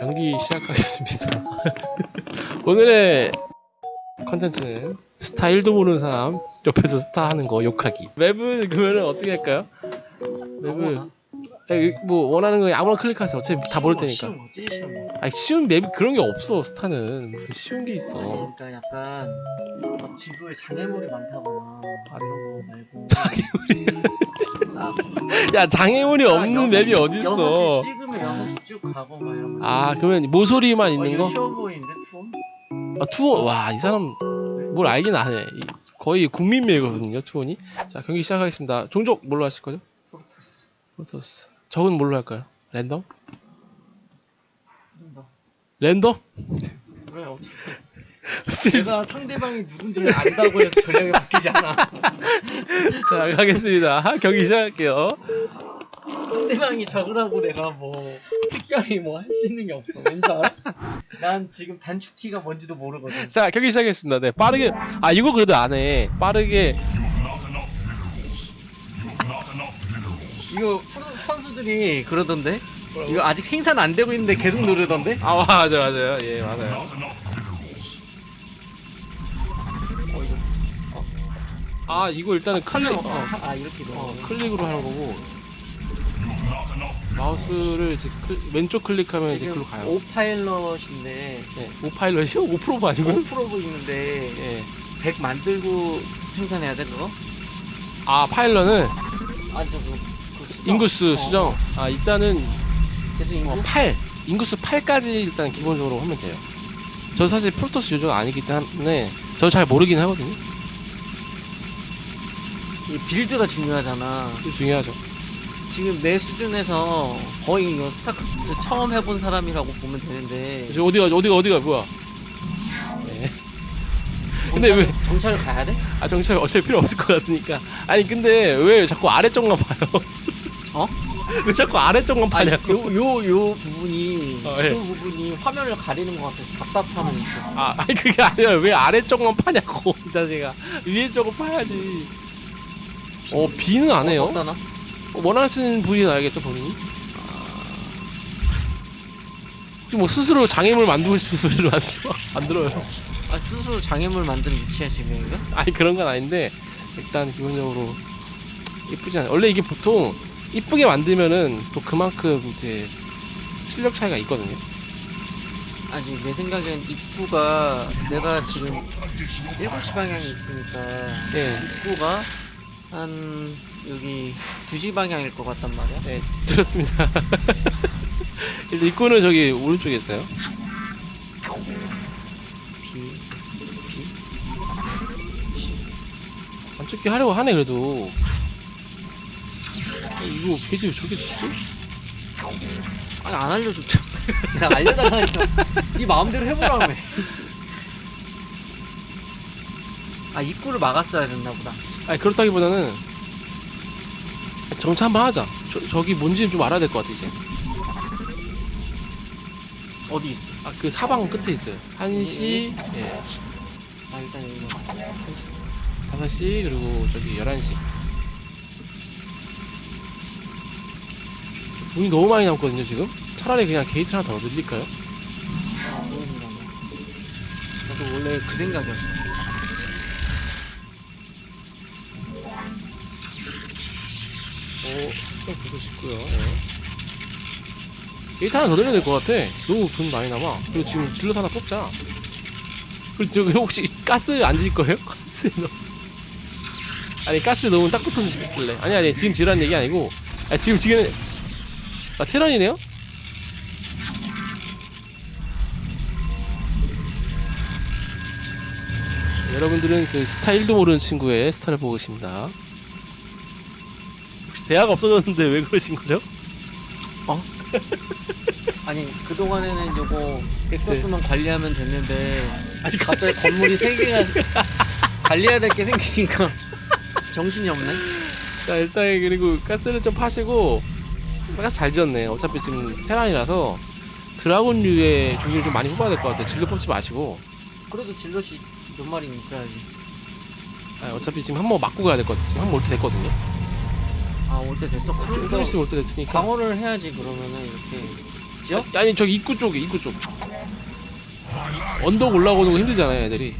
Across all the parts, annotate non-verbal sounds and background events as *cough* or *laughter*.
경기 시작하겠습니다. *laughs* 오늘의 컨텐츠는 스타 1도 모르는 사람 옆에서 스타 하는 거 욕하기. 맵은 그러면 어떻게 할까요? 에, 뭐 원하는 거 아무나 클릭하세요. 어차피 다 모를 테니까. 쉬운 거, 제일 쉬운 거. 아니 쉬운 맵이 그런 게 없어 스타는 무슨 쉬운 게 있어. 그러니까 약간 막 지도에 장애물이 많다거나 아, 이런 거 말고 *laughs* 장애물이 아, 야 장애물이 없는 여섯 map이 시- 어딨어? 찍으면 6시 쭉 가고 막 이런 거 아 그러면 모서리만 어, 있는 거? 쉬워 보이는데 투혼? 아 투혼 와 이 사람 뭘 알긴 아네. 이- 거의 국민 map이거든요 투혼이. 자 경기 시작하겠습니다. 종족 뭘로 하실 거죠? 프로토스 프로토스. 적은 뭘로 할까요? 랜덤? 뭐, 랜덤? 그래 *laughs* 어떻게 *laughs* 내가 상대방이 누군지를 안다고 해서 전략이 바뀌지 않아 *laughs* 자 가겠습니다. 경기 시작할게요. 상대방이 적으라고 내가 뭐 특별히 뭐 할 수 있는 게 없어 왠지 알아? 난 지금 단축키가 뭔지도 모르거든 자 경기 시작했습니다. 네 빠르게 아 이거 그래도 안 해. 빠르게 이거 프로 선수들이 그러던데 이거 아직 생산 안 되고 있는데 계속 누르던데 아 맞아 맞아요. 예 맞아요. 어 이거 아 이거 일단은 클릭 어, 아 이렇게 돼 어, 클릭으로 하는 거고 마우스를 이제 클- 왼쪽 클릭하면 이제 글로 가요. 오파일럿인데 네, 오파일럿이요? *laughs* 5%가 아니고요? 5%고 있는데 예. 100 만들고 생산해야 돼 그거? 아 파일럿은 아 저 그, 그 수정. 인구수 어, 수정. 아 일단은 계속 인구? 어, 8 인구수 8까지 일단 기본적으로 하면 돼요. 저 사실 프로토스 요즘 아니기 때문에 저 잘 모르긴 하거든요. 이 build가 중요하잖아 중요하죠. 지금 내 수준에서 거의 이거 스타크래프트 처음 해본 사람이라고 보면 되는데 저 어디가 어디가 어디가 뭐야? 네. 근데 왜- 정찰을 가야 돼? 아 정찰 어차피 필요 없을 것 같으니까. 아니 근데 왜 자꾸 아래쪽만 봐요? *laughs* 어? *laughs* 왜 자꾸 아래쪽만 아니 봐냐고? 요, 요, 요 부분이 어, 예. 부분이 화면을 가리는 것 같아서 답답함은 있어 아, 아니 그게 아니라 왜 아래쪽만 파냐고 *laughs* 이 자식아 위에 쪽을 파야지 어 B는 안 해요 어떠나? 원하시는 부위는 알겠죠 본인이? 뭐 스스로 장애물 만들고 싶은 분들은 안, 들어, 안 들어요. 아 스스로 장애물 만든 위치야 지금 이거? 아니 그런 건 아닌데 일단 기본적으로 이쁘지 않아요. 원래 이게 보통 이쁘게 만들면은 또 그만큼 이제 실력 차이가 있거든요. 아직 내 생각엔 입구가 내가 지금 7시 방향에 있으니까 예 입구가 한 여기 2시 방향일 것 같단 말이야 네, 들었습니다. *laughs* 일단 입구는 저기 오른쪽에 있어요. B B 단축키 하려고 하네 그래도. 어, 이거 페이지 왜 저기 있지? 아니 안 알려줬잖아 내가 *laughs* 알려달라니까 네 마음대로 해보라며 아 입구를 막았어야 됐나 보다 아니 그렇다기보다는 정차 한번 하자. 저, 저기 뭔지는 좀 알아야 될 것 같아 이제. 어디 있어? 아 그 사방 끝에 있어요. 1시, 예, 아 일단 이거 5시 그리고 저기 11시. 돈이 너무 많이 남거든요 지금. 차라리 그냥 게이트 하나 더 늘릴까요? 아, 생각이야. 나도 원래 그 생각이었어. 좀 부서지고요. 예. 게이트 하나 더 넣어야 될 것 같아. 너무 돈 많이 남아. 그리고 지금 질럿 하나 뽑자. 그리고 저기 혹시 가스 안 질 거예요? *laughs* 가스 넣 아니 가스 넣으면 딱 붙어주길래. 아니 아니 지금 지란 얘기 아니고. 아 지금 지금 아 테란이네요? 여러분들은 그 스타 1도 모르는 친구의 스타를 보고 계십니다. 대화가 없어졌는데 왜 그러신 거죠? *laughs* 아니, 그동안에는 요거 엑소스만 관리하면 됐는데, 아직 갑자기 건물이 3개가 *laughs* 관리해야 될 게 생기니까 *laughs* 정신이 없네. 자 일단 그리고 가스를 좀 파시고 가스 잘 지었네. 어차피 지금 테란이라서 드라곤류의 종류를 좀 많이 뽑아야 될 것 같아요. 질러 뽑지 마시고. 그래도 질럿이 몇 마리는 있어야지. 아, 어차피 지금 한 번 맞고 가야 될 것 같아 지금 한 번 올때 됐거든요 아, 올 때 됐어. 좀, 좀 그럼 있으면 올때 됐으니까. 방어를 해야지, 그러면은 이렇게. 어디죠? 아니 저기 입구 쪽에 입구 쪽. 언덕 올라오는 거 힘들잖아요 애들이.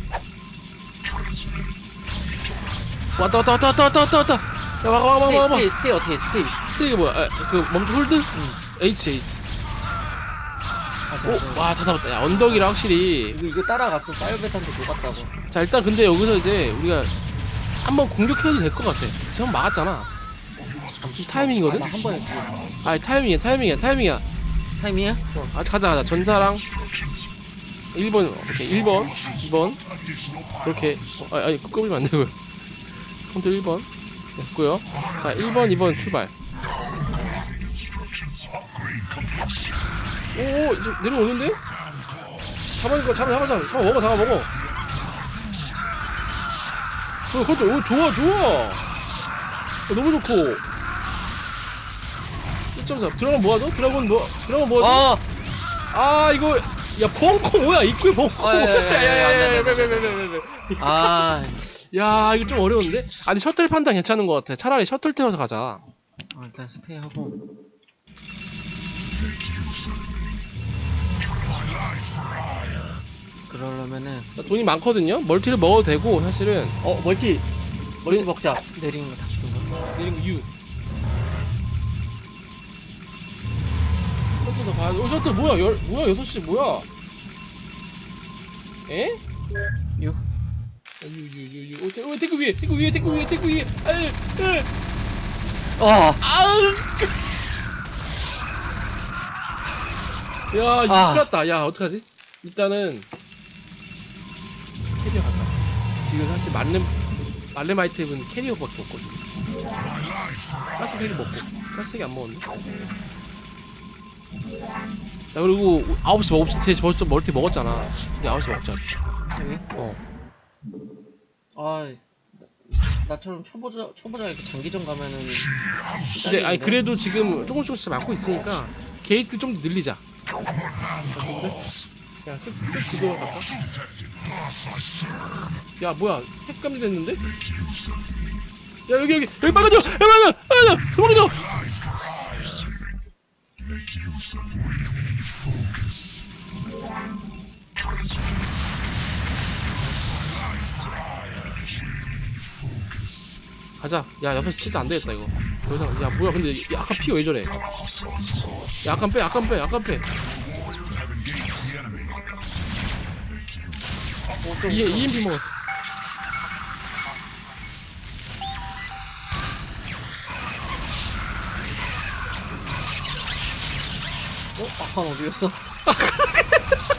왔다 왔다 왔다 왔다 왔다 왔다 왔다. 야 와봐 와봐 stay 와봐. stay stay 어떻게 stay 스테이크 뭐야? 아, 그 멈춰 hold? H H. 아. 오 와 다 잡았다. 야 언덕이라 확실히. 이거 이거 따라갔어. 사이버배트한테 녹았다고. 자 일단 근데 여기서 이제 우리가 한번 공격해도 될 것 같아. 지금 막았잖아. 이 타이밍이거든? 아, 죽여 아 타이밍이야 타이밍이야 타이밍이야. 타임이야? 아 가자 가자. 전사랑. 1번 오케이 1번 2번. 그렇게 어, 아, 아니 끄끄면 안 되고요. 컴퓨터 1번. 됐고요. 자 1번 2번 출발. 오오 이제 내려오는데? 잡아니까 잡아 잡아 잡아. 잡아 먹어 잡아 먹어. 어 그것도 오 좋아 좋아. 어, 너무 좋고 1.4 드라곤 뭐하죠? 드라곤 뭐 드라곤 뭐하죠? 어! 아 이거 야 벙커 뭐야 입구에 벙커 아, 야, 야, 야, 야, 야. 야야야야야야야야 아, 야 이거 좀 어려운데? 아니 셔틀 판단 괜찮은 것 같아 차라리 셔틀 태워서 가자 어, 일단 스테이 하고 그러려면은 자, 돈이 많거든요? 멀티를 먹어도 되고 사실은 어 멀티 멀티 먹자 내리는 거 다 죽은 거 내린 거 U 어, 셔틀 뭐야? 열, 뭐야? 6시 뭐야? 에? 유. U U 어, 태, 어, 태그 위에 태그 위에 태그 위에 태그 위에. 아유 으. 어! 아우. 야 아. 큰일 났다. 야 어떡하지? 일단은 캐리어 갈까? 지금 사실 말렘 말렘 아이템은 캐리어밖에 없거든 가스 3개 먹고 가스 3개 안 먹었네 자 그리고 9시 9시 제 벌써 멀티 먹었잖아 이제 9시 먹자 여기? 어아 나- 나처럼 초보자 초보자 이렇게 장기전 가면은 근데 아니 그래도 지금 조금씩 조금씩 막고 있으니까 게이트 좀더 늘리자? 야 쓱, 쓱 그거 갈까? 야 뭐야 핵감지 됐는데? 야 여기 여기 여기 빨간져! 야 빨간져! 빨간져! 도망 make use of renewed focus. Transmute my life focus. 가자. 야, 여섯 치자 안 되겠다, 이거. 더 이상, 야, 뭐야, 근데 약간 피 왜 저래? 약간 빼, 약간 빼, 약간 빼. 얘 EMP 먹었어. 어? 아칸 어디였어? *laughs*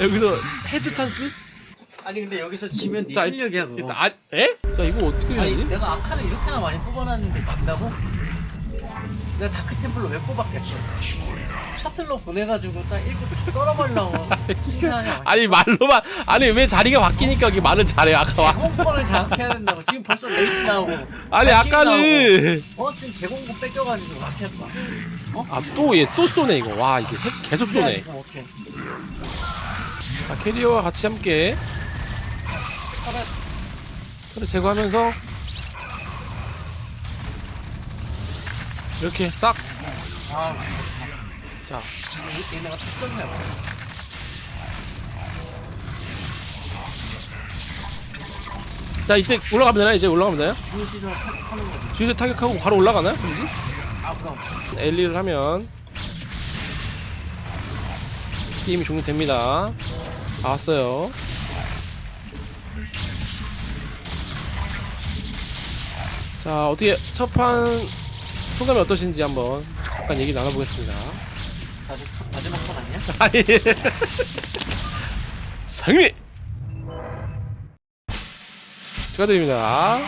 여기서 해주 찬스? 아니 근데 여기서 지면 네 자, 실력이야 그거 일단 아 에? 자 이거 어떻게 아니 해야지? 내가 아칸을 이렇게나 많이 뽑아놨는데 진다고? 내가 다크템플러 왜 뽑았겠어? 셔틀로 보내가지고 딱 읽고 다 썰어버리려고. 신나냐 아니 말로만 아니 왜 자리가 바뀌니까 이게 말을 잘해 아까 와. 제공권을 장악해야 된다고. 지금 벌써 레이스 나오고. 아니 발키리 아까는 나오고. 어 지금 제공권 뺏겨가지고 어떻게 할 거야? 어? 아또 얘 또 쏘네 이거. 와핵 계속 쏘네. 자 캐리어와 같이 함께. 그래 제거하면서 이렇게 싹 아 자, 얘- 얘네가 특전이야 자 이때 올라가면 되나 이제 올라가면 되나요? 주요 시설 타격하는 거지 주유소 타격하고 바로 올라가나요? 그런지? 아 그럼 엘리를 하면 게임이 종료됩니다. 다 왔어요. 자 어떻게 첫판 소감이 어떠신지 한번 잠깐 얘기 나눠보겠습니다. 마지- 마지막 판 아니야? *laughs* 아니 상미 축하드립니다.